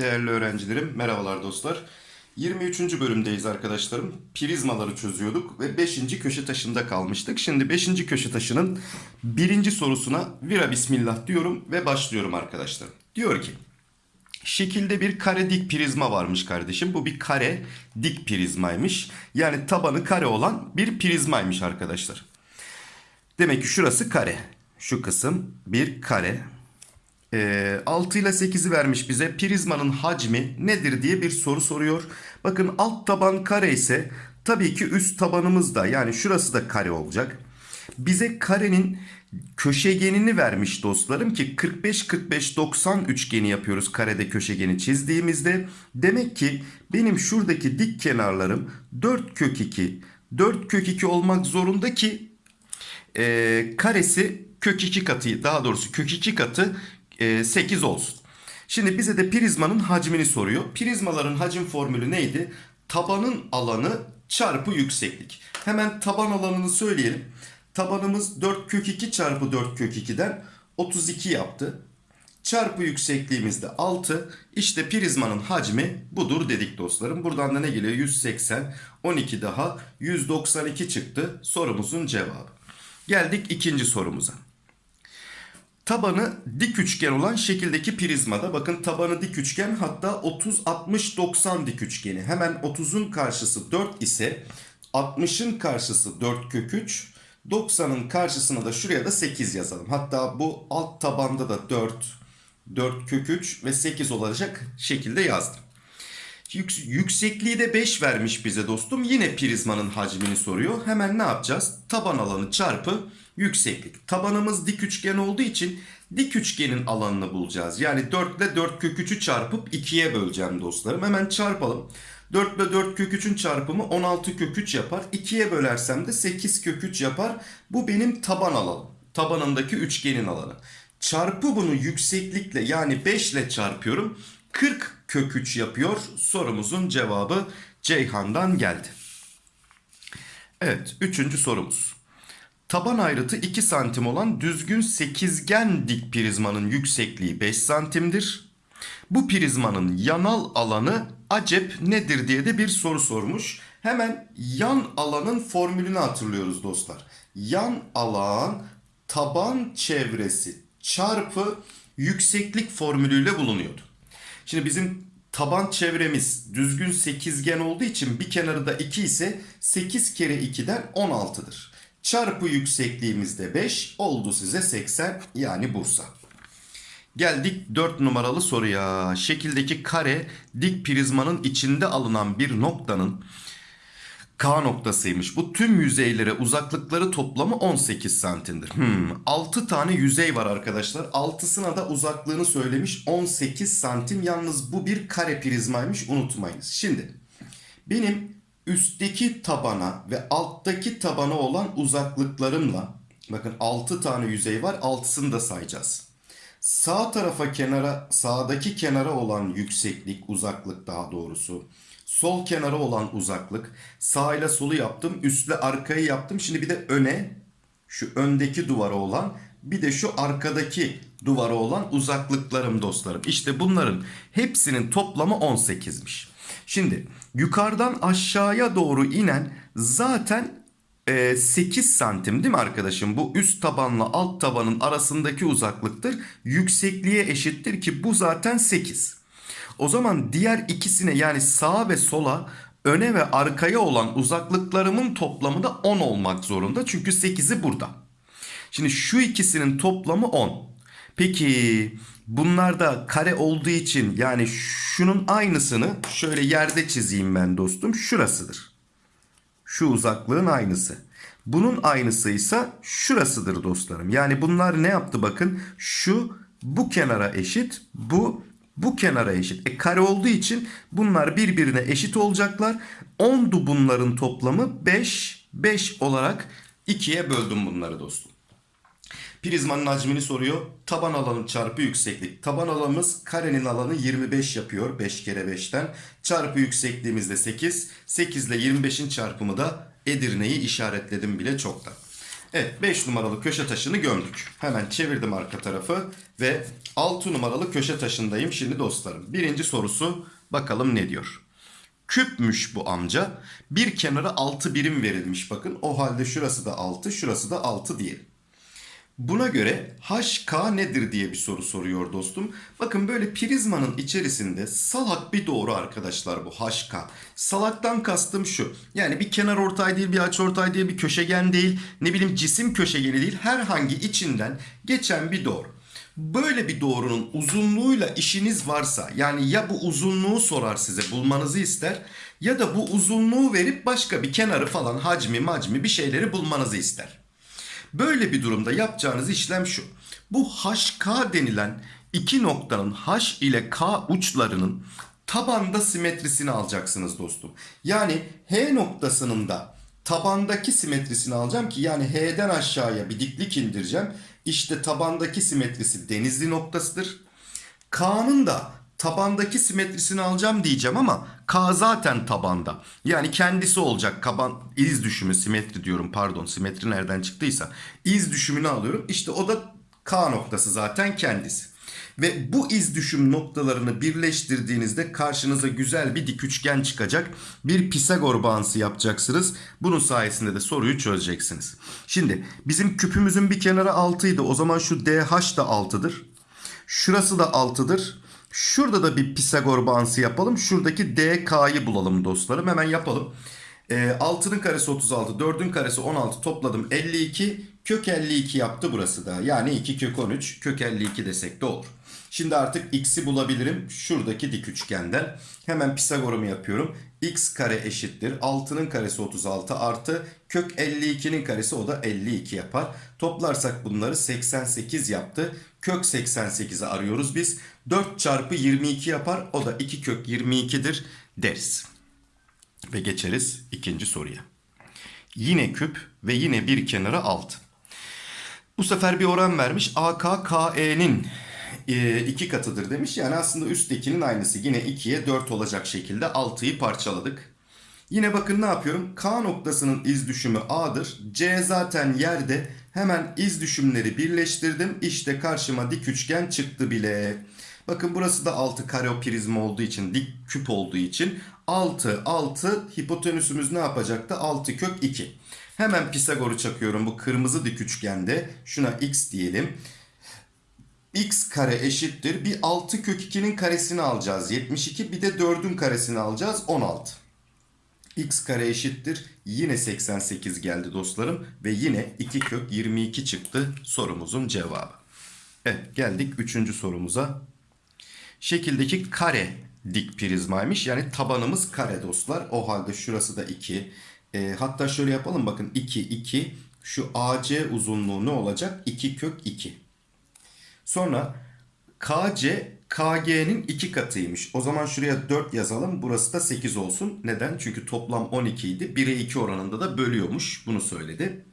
Değerli öğrencilerim, merhabalar dostlar. 23. bölümdeyiz arkadaşlarım. Prizmaları çözüyorduk ve 5. köşe taşında kalmıştık. Şimdi 5. köşe taşının birinci sorusuna vira bismillah diyorum ve başlıyorum arkadaşlar. Diyor ki, şekilde bir kare dik prizma varmış kardeşim. Bu bir kare dik prizmaymış. Yani tabanı kare olan bir prizmaymış arkadaşlar. Demek ki şurası kare. Şu kısım bir kare. Ee, 6 ile 8'i vermiş bize. Prizmanın hacmi nedir diye bir soru soruyor. Bakın alt taban kare ise tabii ki üst tabanımız da yani şurası da kare olacak. Bize karenin köşegenini vermiş dostlarım ki 45-45-90 üçgeni yapıyoruz karede köşegeni çizdiğimizde. Demek ki benim şuradaki dik kenarlarım 4 kök 2, 4 kök 2 olmak zorunda ki e, karesi kök 2 katı daha doğrusu kök 2 katı e, 8 olsun. Şimdi bize de prizmanın hacmini soruyor. Prizmaların hacim formülü neydi? Tabanın alanı çarpı yükseklik. Hemen taban alanını söyleyelim. Tabanımız 4 kök 2 çarpı 4 kök 2'den 32 yaptı. Çarpı yüksekliğimiz de 6. İşte prizmanın hacmi budur dedik dostlarım. Buradan da ne geliyor? 180, 12 daha 192 çıktı sorumuzun cevabı. Geldik ikinci sorumuza. Tabanı dik üçgen olan şekildeki prizmada bakın tabanı dik üçgen hatta 30 60 90 dik üçgeni. Hemen 30'un karşısı 4 ise 60'ın karşısı 4 kök 3 90'ın karşısına da şuraya da 8 yazalım. Hatta bu alt tabanda da 4 4 kök 3 ve 8 olacak şekilde yazdım. Yük- yüksekliği de 5 vermiş bize dostum. Yine prizmanın hacmini soruyor. Hemen ne yapacağız? Taban alanı çarpı yükseklik. Tabanımız dik üçgen olduğu için dik üçgenin alanını bulacağız. Yani 4 ile 4 kök 3'ü çarpıp 2'ye böleceğim dostlarım. Hemen çarpalım. 4 ile 4 kök 3'ün çarpımı 16 kök 3 yapar. 2'ye bölersem de 8 kök 3 yapar. Bu benim taban alanım. Tabanındaki üçgenin alanı. Çarpı bunu yükseklikle yani 5 ile çarpıyorum. 40 kök 3 yapıyor. Sorumuzun cevabı Ceyhan'dan geldi. Evet, üçüncü sorumuz. Taban ayrıtı 2 santim olan düzgün sekizgen dik prizmanın yüksekliği 5 santimdir. Bu prizmanın yanal alanı acep nedir diye de bir soru sormuş. Hemen yan alanın formülünü hatırlıyoruz dostlar. Yan alan taban çevresi çarpı yükseklik formülüyle bulunuyordu. Şimdi bizim taban çevremiz düzgün sekizgen olduğu için bir kenarı da 2 ise 8 kere 2'den 16'dır. Çarpı yüksekliğimiz de 5 oldu size 80 yani Bursa. Geldik 4 numaralı soruya. Şekildeki kare dik prizmanın içinde alınan bir noktanın K noktasıymış. Bu tüm yüzeylere uzaklıkları toplamı 18 santimdir. Hmm, 6 tane yüzey var arkadaşlar. 6'sına da uzaklığını söylemiş 18 santim. Yalnız bu bir kare prizmaymış unutmayınız. Şimdi benim üstteki tabana ve alttaki tabana olan uzaklıklarımla bakın 6 tane yüzey var 6'sını da sayacağız. Sağ tarafa kenara sağdaki kenara olan yükseklik uzaklık daha doğrusu. Sol kenara olan uzaklık. Sağ ile solu yaptım. Üstle arkayı yaptım. Şimdi bir de öne şu öndeki duvara olan bir de şu arkadaki duvara olan uzaklıklarım dostlarım. İşte bunların hepsinin toplamı 18'miş. Şimdi yukarıdan aşağıya doğru inen zaten e, 8 santim değil mi arkadaşım? Bu üst tabanla alt tabanın arasındaki uzaklıktır. Yüksekliğe eşittir ki bu zaten 8. O zaman diğer ikisine yani sağa ve sola öne ve arkaya olan uzaklıklarımın toplamı da 10 olmak zorunda. Çünkü 8'i burada. Şimdi şu ikisinin toplamı 10. Peki bunlar da kare olduğu için yani şunun aynısını şöyle yerde çizeyim ben dostum. Şurasıdır. Şu uzaklığın aynısı. Bunun aynısıysa şurasıdır dostlarım. Yani bunlar ne yaptı bakın. Şu bu kenara eşit. Bu bu kenara eşit. E kare olduğu için bunlar birbirine eşit olacaklar. 10'du bunların toplamı 5. 5 olarak 2'ye böldüm bunları dostum. Prizmanın hacmini soruyor. Taban alanı çarpı yükseklik. Taban alanımız karenin alanı 25 yapıyor. 5 kere 5'ten. Çarpı yüksekliğimiz de 8. 8 ile 25'in çarpımı da Edirne'yi işaretledim bile çoktan. Evet 5 numaralı köşe taşını gömdük. Hemen çevirdim arka tarafı ve 6 numaralı köşe taşındayım şimdi dostlarım. Birinci sorusu bakalım ne diyor. Küpmüş bu amca. Bir kenara 6 birim verilmiş bakın. O halde şurası da 6 şurası da 6 diyelim. Buna göre HK nedir diye bir soru soruyor dostum. Bakın böyle prizmanın içerisinde salak bir doğru arkadaşlar bu HK. Salaktan kastım şu. Yani bir kenar ortay değil, bir aç ortay değil, bir köşegen değil, ne bileyim cisim köşegeni değil. Herhangi içinden geçen bir doğru. Böyle bir doğrunun uzunluğuyla işiniz varsa yani ya bu uzunluğu sorar size bulmanızı ister ya da bu uzunluğu verip başka bir kenarı falan hacmi macmi bir şeyleri bulmanızı ister. Böyle bir durumda yapacağınız işlem şu. Bu HK denilen iki noktanın H ile K uçlarının tabanda simetrisini alacaksınız dostum. Yani H noktasının da tabandaki simetrisini alacağım ki yani H'den aşağıya bir diklik indireceğim. İşte tabandaki simetrisi denizli noktasıdır. K'nın da tabandaki simetrisini alacağım diyeceğim ama K zaten tabanda. Yani kendisi olacak. Kaban iz düşümü simetri diyorum pardon. Simetri nereden çıktıysa iz düşümünü alıyorum. İşte o da K noktası zaten kendisi. Ve bu iz düşüm noktalarını birleştirdiğinizde karşınıza güzel bir dik üçgen çıkacak. Bir Pisagor bağıntısı yapacaksınız. Bunun sayesinde de soruyu çözeceksiniz. Şimdi bizim küpümüzün bir kenarı 6 idi. O zaman şu DH da 6'dır. Şurası da 6'dır. Şurada da bir Pisagor bağıntısı yapalım. Şuradaki DK'yı bulalım dostlarım. Hemen yapalım. E, 6'nın karesi 36, 4'ün karesi 16 topladım 52. Kök 52 yaptı burası da. Yani 2 kök 13, kök 52 desek de olur. Şimdi artık x'i bulabilirim şuradaki dik üçgenden. Hemen Pisagor'umu yapıyorum x kare eşittir. 6'nın karesi 36 artı kök 52'nin karesi o da 52 yapar. Toplarsak bunları 88 yaptı. Kök 88'i arıyoruz biz. 4 çarpı 22 yapar. O da 2 kök 22'dir deriz. Ve geçeriz ikinci soruya. Yine küp ve yine bir kenara 6. Bu sefer bir oran vermiş. AKKE'nin e, 2 katıdır demiş. Yani aslında üsttekinin aynısı. Yine 2'ye 4 olacak şekilde 6'yı parçaladık. Yine bakın ne yapıyorum? K noktasının iz düşümü A'dır. C zaten yerde. Hemen iz düşümleri birleştirdim. İşte karşıma dik üçgen çıktı bile. Bakın burası da 6 kareoprizm olduğu için, dik küp olduğu için 6, 6 hipotenüsümüz ne yapacaktı? 6 kök 2. Hemen Pisagor'u çakıyorum bu kırmızı dik üçgende. Şuna x diyelim x kare eşittir. Bir 6 kök 2'nin karesini alacağız. 72 bir de 4'ün karesini alacağız. 16. x kare eşittir. Yine 88 geldi dostlarım. Ve yine 2 kök 22 çıktı sorumuzun cevabı. Evet geldik 3. sorumuza. Şekildeki kare dik prizmaymış. Yani tabanımız kare dostlar. O halde şurası da 2. E, hatta şöyle yapalım bakın 2 2 şu AC uzunluğu ne olacak? 2 kök 2. Sonra KC KG'nin 2 katıymış. O zaman şuraya 4 yazalım. Burası da 8 olsun. Neden? Çünkü toplam 12 idi. 1'e 2 oranında da bölüyormuş. Bunu söyledi.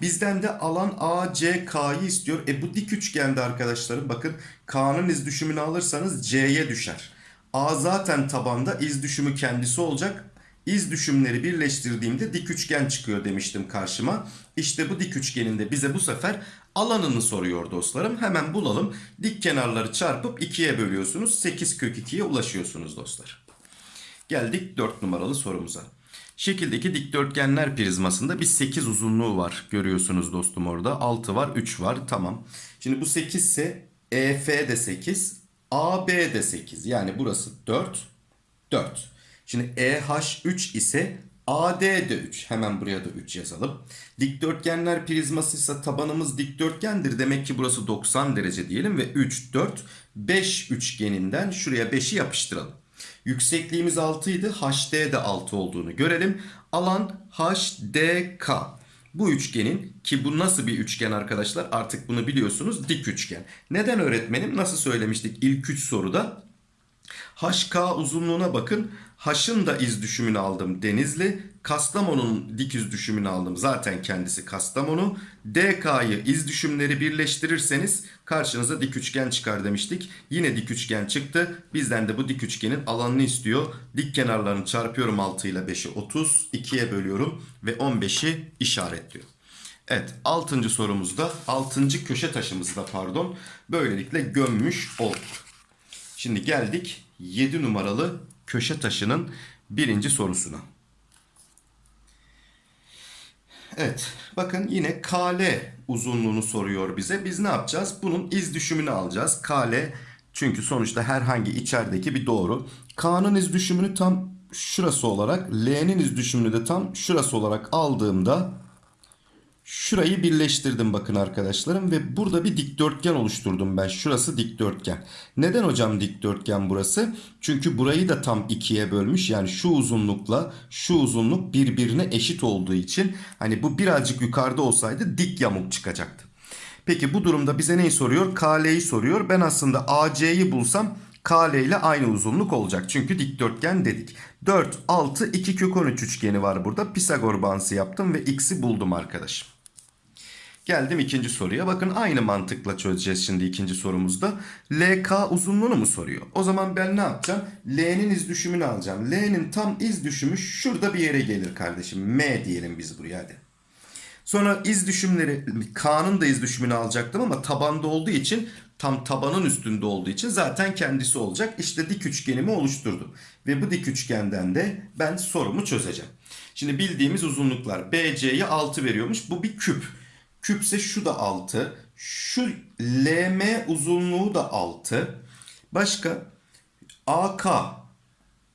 Bizden de alan ACK'yı istiyor. E bu dik üçgende arkadaşlarım bakın K'nın iz düşümünü alırsanız C'ye düşer. A zaten tabanda iz düşümü kendisi olacak. İz düşümleri birleştirdiğimde dik üçgen çıkıyor demiştim karşıma. İşte bu dik üçgenin de bize bu sefer alanını soruyor dostlarım. Hemen bulalım. Dik kenarları çarpıp 2'ye bölüyorsunuz. 8 kök 2'ye ulaşıyorsunuz dostlar. Geldik 4 numaralı sorumuza. Şekildeki dikdörtgenler prizmasında bir 8 uzunluğu var. Görüyorsunuz dostum orada. 6 var 3 var tamam. Şimdi bu 8 ise EF de 8. AB de 8. Yani burası 4. 4. Şimdi EH3 ise AD de 3. Hemen buraya da 3 yazalım. Dikdörtgenler prizması ise tabanımız dikdörtgendir. Demek ki burası 90 derece diyelim ve 3, 4, 5 üçgeninden şuraya 5'i yapıştıralım. Yüksekliğimiz 6 idi. HD de 6 olduğunu görelim. Alan HDK. Bu üçgenin ki bu nasıl bir üçgen arkadaşlar artık bunu biliyorsunuz dik üçgen. Neden öğretmenim nasıl söylemiştik ilk 3 soruda? HK uzunluğuna bakın. H'ın da iz düşümünü aldım Denizli. Kastamonu'nun dik iz düşümünü aldım. Zaten kendisi Kastamonu. DK'yı iz düşümleri birleştirirseniz karşınıza dik üçgen çıkar demiştik. Yine dik üçgen çıktı. Bizden de bu dik üçgenin alanını istiyor. Dik kenarlarını çarpıyorum 6 ile 5'i 30. 2'ye bölüyorum ve 15'i işaretliyor. Evet 6. sorumuzda 6. köşe taşımızda pardon böylelikle gömmüş olduk. Şimdi geldik 7 numaralı köşe taşının birinci sorusuna. Evet bakın yine KL uzunluğunu soruyor bize. Biz ne yapacağız? Bunun iz düşümünü alacağız. KL çünkü sonuçta herhangi içerideki bir doğru. K'nın iz düşümünü tam şurası olarak L'nin iz düşümünü de tam şurası olarak aldığımda Şurayı birleştirdim bakın arkadaşlarım ve burada bir dikdörtgen oluşturdum ben. Şurası dikdörtgen. Neden hocam dikdörtgen burası? Çünkü burayı da tam ikiye bölmüş. Yani şu uzunlukla şu uzunluk birbirine eşit olduğu için hani bu birazcık yukarıda olsaydı dik yamuk çıkacaktı. Peki bu durumda bize neyi soruyor? KL'yi soruyor. Ben aslında AC'yi bulsam KL ile aynı uzunluk olacak. Çünkü dikdörtgen dedik. 4, 6, 2 kök 13 üçgeni var burada. Pisagor bağıntısı yaptım ve x'i buldum arkadaşım. Geldim ikinci soruya. Bakın aynı mantıkla çözeceğiz şimdi ikinci sorumuzda. LK uzunluğunu mu soruyor? O zaman ben ne yapacağım? L'nin iz düşümünü alacağım. L'nin tam iz düşümü şurada bir yere gelir kardeşim. M diyelim biz buraya hadi. Sonra iz düşümleri K'nın da iz düşümünü alacaktım ama tabanda olduğu için tam tabanın üstünde olduğu için zaten kendisi olacak. İşte dik üçgenimi oluşturdum. Ve bu dik üçgenden de ben sorumu çözeceğim. Şimdi bildiğimiz uzunluklar BC'ye 6 veriyormuş. Bu bir küp. Küpse şu da 6. Şu LM uzunluğu da 6. Başka AK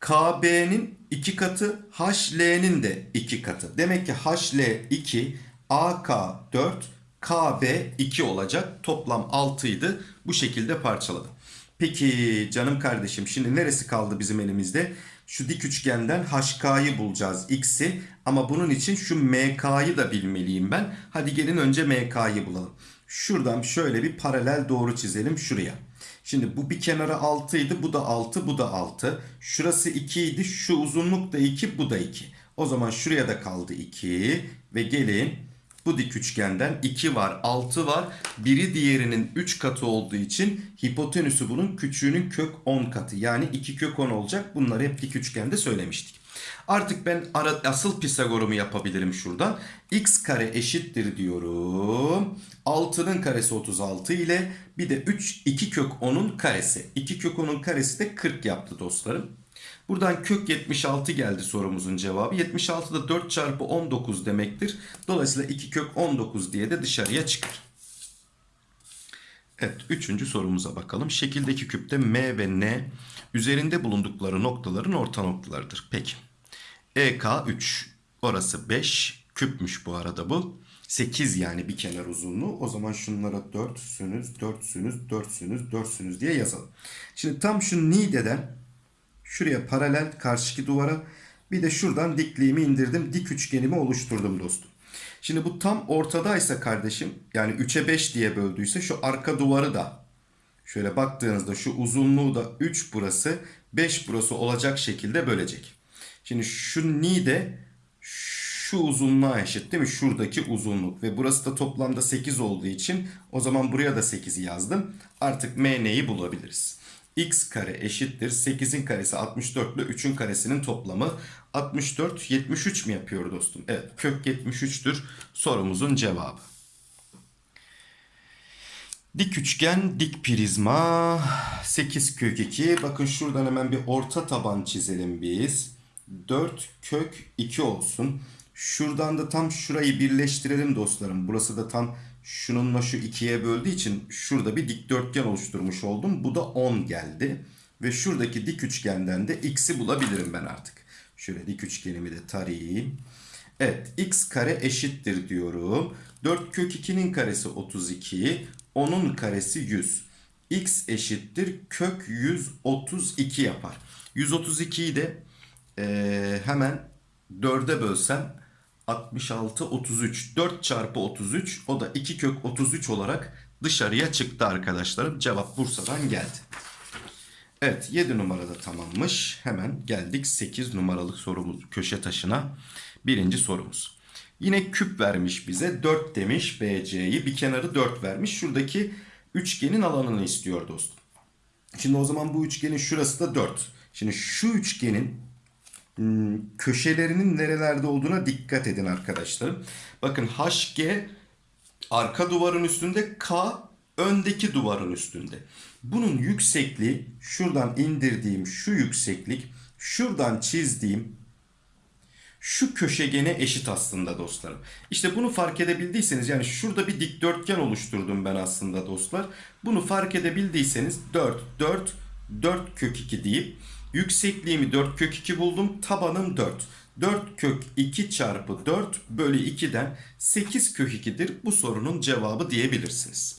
KB'nin 2 katı HL'nin de 2 katı. Demek ki HL 2 AK 4 KB 2 olacak. Toplam 6 idi. Bu şekilde parçaladım. Peki canım kardeşim şimdi neresi kaldı bizim elimizde? Şu dik üçgenden HK'yı bulacağız x'i ama bunun için şu MK'yı da bilmeliyim ben. Hadi gelin önce MK'yı bulalım. Şuradan şöyle bir paralel doğru çizelim şuraya. Şimdi bu bir kenara 6 idi bu da 6 bu da 6. Şurası 2 idi şu uzunluk da 2 bu da 2. O zaman şuraya da kaldı 2 ve gelin bu dik üçgenden 2 var 6 var. Biri diğerinin 3 katı olduğu için hipotenüsü bunun küçüğünün kök 10 katı. Yani 2 kök 10 olacak. Bunları hep dik üçgende söylemiştik. Artık ben ara, asıl Pisagor'umu yapabilirim şuradan. x kare eşittir diyorum. 6'nın karesi 36 ile bir de 3 2 kök 10'un karesi. 2 kök 10'un karesi de 40 yaptı dostlarım. Buradan kök 76 geldi sorumuzun cevabı. 76 da 4 çarpı 19 demektir. Dolayısıyla 2 kök 19 diye de dışarıya çıkar. Evet üçüncü sorumuza bakalım. Şekildeki küpte M ve N üzerinde bulundukları noktaların orta noktalarıdır. Peki. EK 3 orası 5 küpmüş bu arada bu. 8 yani bir kenar uzunluğu. O zaman şunlara 4 sünüz, 4 sünüz, 4 sünüz, 4 sünüz diye yazalım. Şimdi tam şu Nide'den şuraya paralel karşıki duvara bir de şuradan dikliğimi indirdim. Dik üçgenimi oluşturdum dostum. Şimdi bu tam ortadaysa kardeşim yani 3'e 5 diye böldüyse şu arka duvarı da şöyle baktığınızda şu uzunluğu da 3 burası 5 burası olacak şekilde bölecek. Şimdi şu ni de şu uzunluğa eşit değil mi? Şuradaki uzunluk ve burası da toplamda 8 olduğu için o zaman buraya da 8'i yazdım. Artık MN'yi bulabiliriz. X kare eşittir 8'in karesi 64 ile 3'ün karesinin toplamı 64 73 mi yapıyor dostum? Evet kök 73'tür sorumuzun cevabı. Dik üçgen, dik prizma, 8 kök 2. Bakın şuradan hemen bir orta taban çizelim biz. 4 kök 2 olsun. Şuradan da tam şurayı birleştirelim dostlarım. Burası da tam şununla şu ikiye böldüğü için şurada bir dikdörtgen oluşturmuş oldum. Bu da 10 geldi. Ve şuradaki dik üçgenden de x'i bulabilirim ben artık. Şöyle dik üçgenimi de tarayayım. Evet x kare eşittir diyorum. 4 kök 2'nin karesi 32. 10'un karesi 100. x eşittir kök 132 yapar. 132'yi de ee, hemen 4'e bölsem 66 33 4 çarpı 33 o da 2 kök 33 olarak dışarıya çıktı arkadaşlarım. Cevap Bursa'dan geldi. Evet 7 numarada tamammış. Hemen geldik 8 numaralık sorumuz köşe taşına. Birinci sorumuz. Yine küp vermiş bize 4 demiş BC'yi bir kenarı 4 vermiş. Şuradaki üçgenin alanını istiyor dostum. Şimdi o zaman bu üçgenin şurası da 4. Şimdi şu üçgenin köşelerinin nerelerde olduğuna dikkat edin arkadaşlarım. Bakın HG arka duvarın üstünde K öndeki duvarın üstünde. Bunun yüksekliği şuradan indirdiğim şu yükseklik şuradan çizdiğim şu köşegene eşit aslında dostlarım. İşte bunu fark edebildiyseniz yani şurada bir dikdörtgen oluşturdum ben aslında dostlar. Bunu fark edebildiyseniz 4, 4, 4 kök 2 deyip yüksekliğimi 4 kök 2 buldum. Tabanım 4. 4 kök 2 çarpı 4 bölü 2'den 8 kök 2'dir bu sorunun cevabı diyebilirsiniz.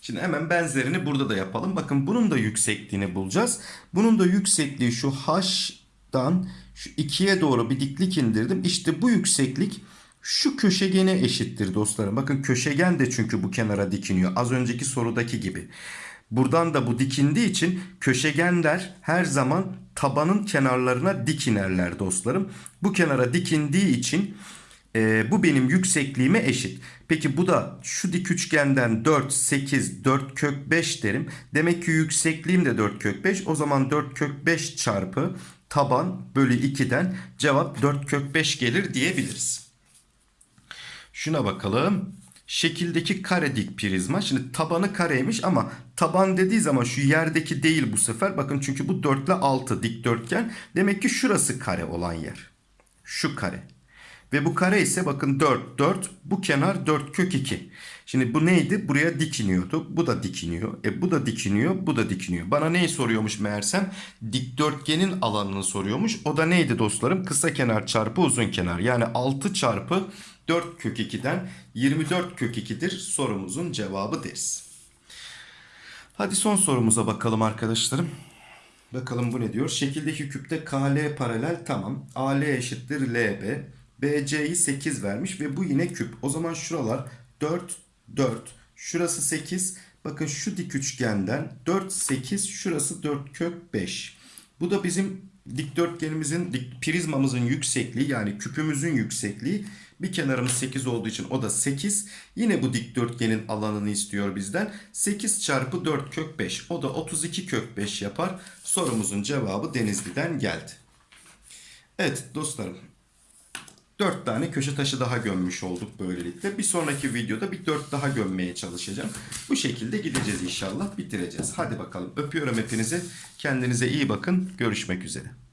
Şimdi hemen benzerini burada da yapalım. Bakın bunun da yüksekliğini bulacağız. Bunun da yüksekliği şu h'dan şu 2'ye doğru bir diklik indirdim. İşte bu yükseklik şu köşegene eşittir dostlarım. Bakın köşegen de çünkü bu kenara dikiniyor. Az önceki sorudaki gibi. Buradan da bu dikindiği için köşegenler her zaman tabanın kenarlarına dik inerler dostlarım. Bu kenara dikindiği için e, bu benim yüksekliğime eşit. Peki bu da şu dik üçgenden 4, 8, 4 kök 5 derim. Demek ki yüksekliğim de 4 kök 5. O zaman 4 kök 5 çarpı taban bölü 2'den cevap 4 kök 5 gelir diyebiliriz. Şuna bakalım. Şekildeki kare dik prizma. Şimdi tabanı kareymiş ama taban dediği zaman şu yerdeki değil bu sefer. Bakın çünkü bu 4 ile 6 dikdörtgen. Demek ki şurası kare olan yer. Şu kare. Ve bu kare ise bakın 4, 4. Bu kenar 4 kök 2. Şimdi bu neydi? Buraya dikiniyordu. Bu da dikiniyor. E bu da dikiniyor. Bu da dikiniyor. Bana neyi soruyormuş meğersem? Dikdörtgenin alanını soruyormuş. O da neydi dostlarım? Kısa kenar çarpı uzun kenar. Yani 6 çarpı 4 kök 2'den 24 kök 2'dir sorumuzun cevabı deriz. Hadi son sorumuza bakalım arkadaşlarım. Bakalım bu ne diyor? Şekildeki küpte KL paralel tamam. AL eşittir LB. BC'yi 8 vermiş ve bu yine küp. O zaman şuralar 4, 4. Şurası 8. Bakın şu dik üçgenden 4, 8. Şurası 4 kök 5. Bu da bizim dikdörtgenimizin, dik, prizmamızın yüksekliği yani küpümüzün yüksekliği. Bir kenarımız 8 olduğu için o da 8. Yine bu dikdörtgenin alanını istiyor bizden. 8 çarpı 4 kök 5. O da 32 kök 5 yapar. Sorumuzun cevabı Denizli'den geldi. Evet dostlarım. 4 tane köşe taşı daha gömmüş olduk böylelikle. Bir sonraki videoda bir 4 daha gömmeye çalışacağım. Bu şekilde gideceğiz inşallah bitireceğiz. Hadi bakalım öpüyorum hepinizi. Kendinize iyi bakın. Görüşmek üzere.